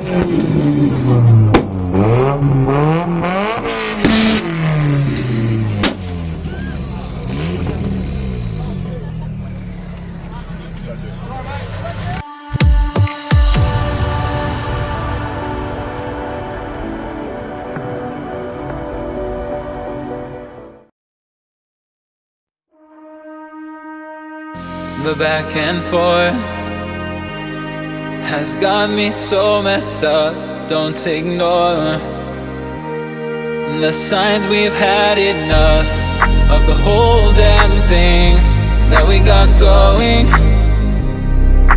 The back and forth has got me so messed up. Don't ignore the signs we've had enough of the whole damn thing that we got going.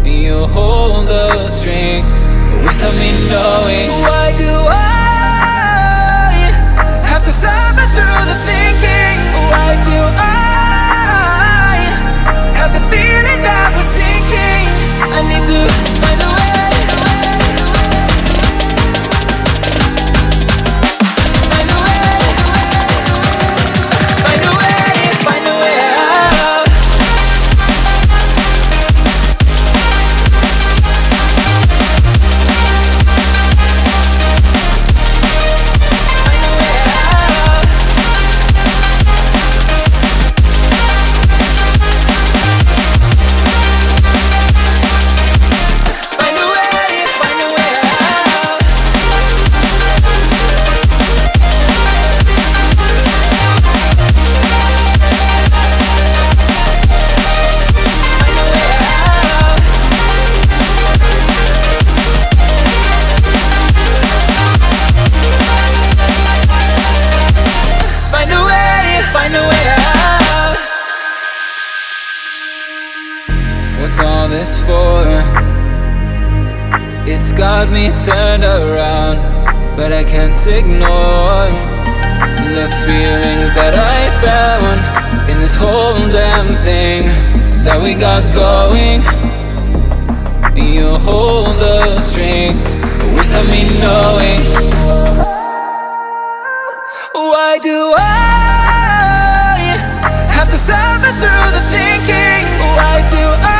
You hold the strings without me knowing. Why do I have to suffer through the thinking? Why do I? This for? It's got me turned around, but I can't ignore the feelings that I found in this whole damn thing that we got going. You hold the strings without me knowing. Why do I have to suffer through the thinking? Why do I